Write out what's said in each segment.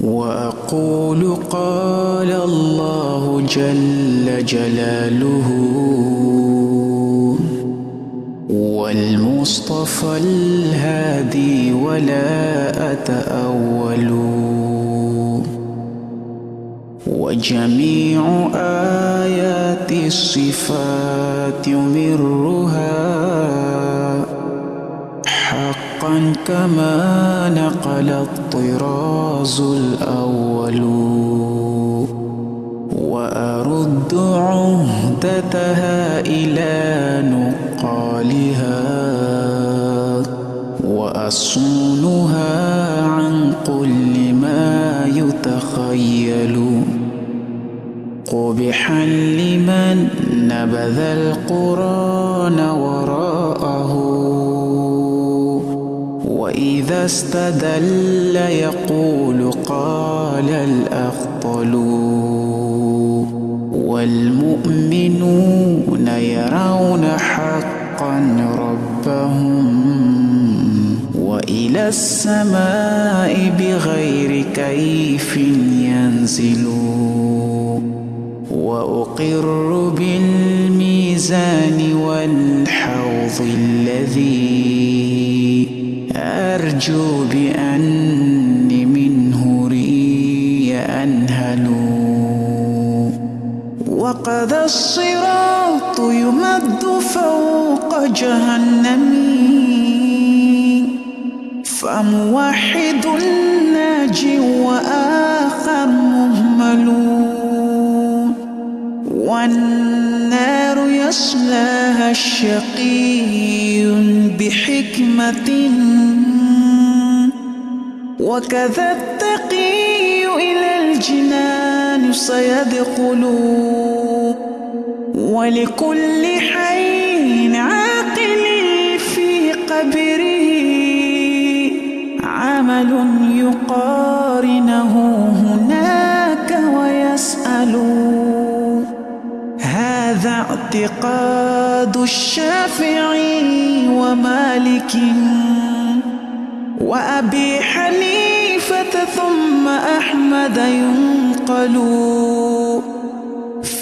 وأقول قال الله جل جلاله والمصطفى الهادي ولا أتأول وجميع آيات الصفات يمرها كما نقل الطراز الأول. وأرد عهدتها إلى نقالها. وأصونها عن كل ما يتخيل. قبحا لمن نبذ القرآن وراءه. وإذا استدل يقول قال الأخطل والمؤمنون يرون حقا ربهم وإلى السماء بغير كيف ينزل وأقر بالميزان والحوض الذي أرجو بأني منه ري أنهل. وقد الصراط يمد فوق جهنم. فموحد ناجي وآخر مهمل. والنار يصلاها الشقي بحكمة. وكذا التقي إلى الجنان سيدخل. ولكل حي عاقل في قبره عمل يقارنه هناك ويسأل. هذا اعتقاد الشافعي ومالك وأبي حنيفة ثم أحمد ينقل.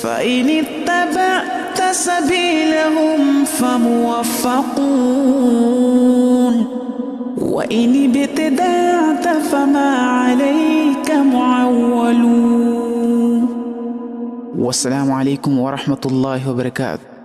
فإن اتبعت سبيلهم فموفقون. وإن ابتدعت فما عليك معول والسلام عليكم ورحمة الله وبركاته.